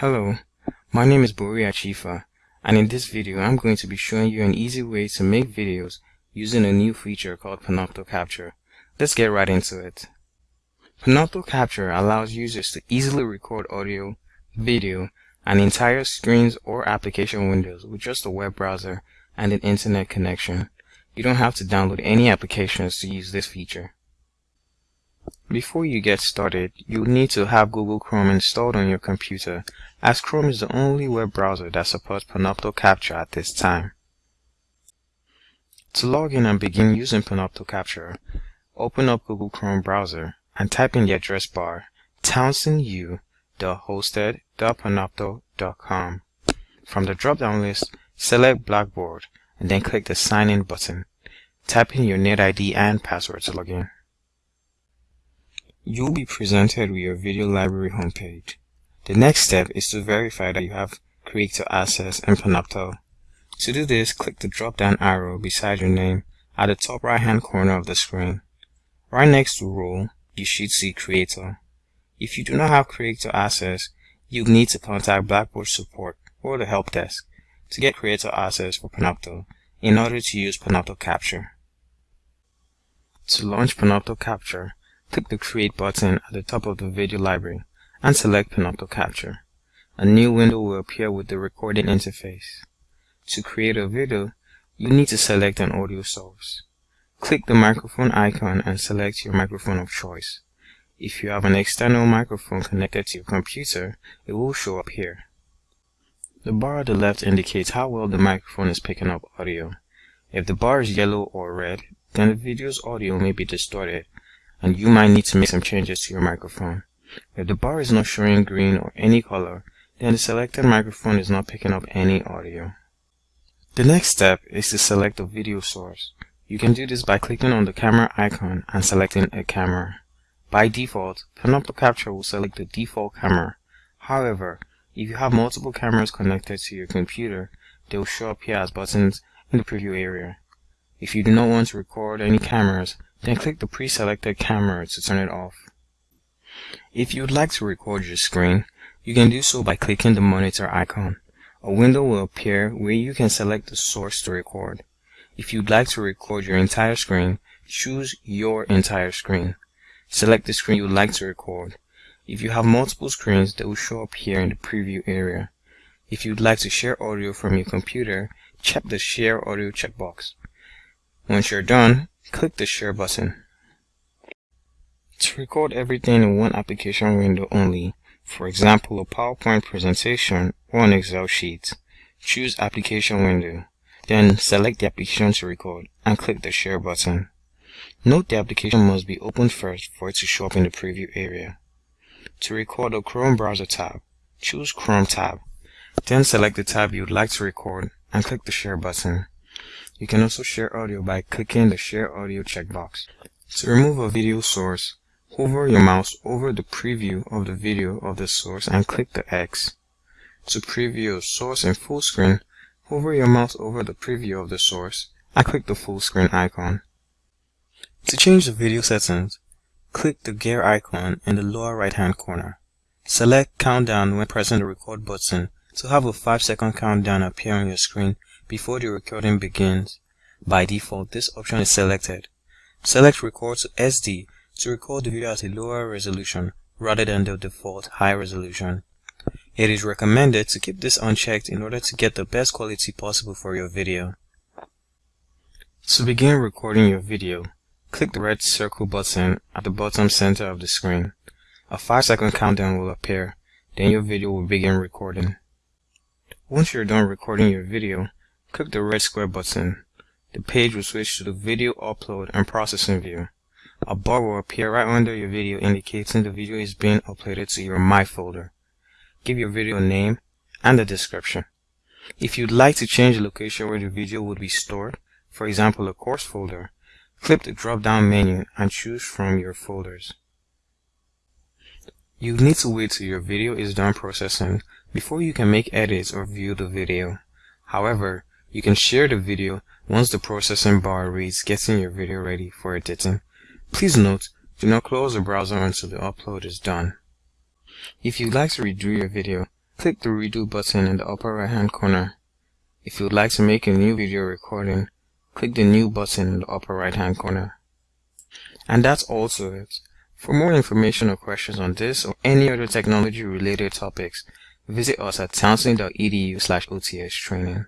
Hello, my name is Boria Chifa and in this video I'm going to be showing you an easy way to make videos using a new feature called Panopto Capture. Let's get right into it. Panopto Capture allows users to easily record audio, video, and entire screens or application windows with just a web browser and an internet connection. You don't have to download any applications to use this feature. Before you get started, you'll need to have Google Chrome installed on your computer, as Chrome is the only web browser that supports Panopto Capture at this time. To log in and begin using Panopto Capture, open up Google Chrome browser and type in the address bar towsonu.hosted.panopto.com. From the drop-down list, select Blackboard and then click the Sign In button. Type in your NetID and password to log in. You'll be presented with your video library homepage. The next step is to verify that you have Creator Access in Panopto. To do this, click the drop-down arrow beside your name at the top right-hand corner of the screen. Right next to Role, you should see Creator. If you do not have Creator Access, you'll need to contact Blackboard Support or the Help Desk to get Creator Access for Panopto in order to use Panopto Capture. To launch Panopto Capture, Click the Create button at the top of the video library and select Panopto Capture. A new window will appear with the recording interface. To create a video, you need to select an audio source. Click the microphone icon and select your microphone of choice. If you have an external microphone connected to your computer, it will show up here. The bar at the left indicates how well the microphone is picking up audio. If the bar is yellow or red, then the video's audio may be distorted and you might need to make some changes to your microphone. If the bar is not showing green or any color, then the selected microphone is not picking up any audio. The next step is to select a video source. You can do this by clicking on the camera icon and selecting a camera. By default, Panopto Capture will select the default camera. However, if you have multiple cameras connected to your computer, they will show up here as buttons in the preview area. If you do not want to record any cameras, then click the pre-selected camera to turn it off. If you would like to record your screen, you can do so by clicking the monitor icon. A window will appear where you can select the source to record. If you'd like to record your entire screen, choose your entire screen. Select the screen you would like to record. If you have multiple screens, they will show up here in the preview area. If you'd like to share audio from your computer, check the Share Audio checkbox. Once you're done, Click the Share button. To record everything in one application window only, for example a PowerPoint presentation or an Excel sheet, choose Application window, then select the application to record and click the Share button. Note the application must be opened first for it to show up in the preview area. To record a Chrome browser tab, choose Chrome tab, then select the tab you would like to record and click the Share button. You can also share audio by clicking the Share Audio checkbox. To remove a video source, hover your mouse over the preview of the video of the source and click the X. To preview a source in full screen, hover your mouse over the preview of the source and click the full screen icon. To change the video settings, click the gear icon in the lower right hand corner. Select countdown when pressing the record button to have a 5 second countdown appear on your screen before the recording begins. By default, this option is selected. Select Record to SD to record the video at a lower resolution rather than the default high resolution. It is recommended to keep this unchecked in order to get the best quality possible for your video. To begin recording your video, click the red circle button at the bottom center of the screen. A 5 second countdown will appear, then your video will begin recording. Once you're done recording your video, Click the red square button. The page will switch to the Video Upload and Processing view. A bar will appear right under your video indicating the video is being uploaded to your My folder. Give your video a name and a description. If you'd like to change the location where the video would be stored, for example a course folder, click the drop-down menu and choose from your folders. You need to wait till your video is done processing before you can make edits or view the video. However, you can share the video once the processing bar reads getting your video ready for editing. Please note, do not close the browser until the upload is done. If you'd like to redo your video, click the redo button in the upper right hand corner. If you would like to make a new video recording, click the new button in the upper right hand corner. And that's also it. For more information or questions on this or any other technology related topics, visit us at towson.edu slash OTS training.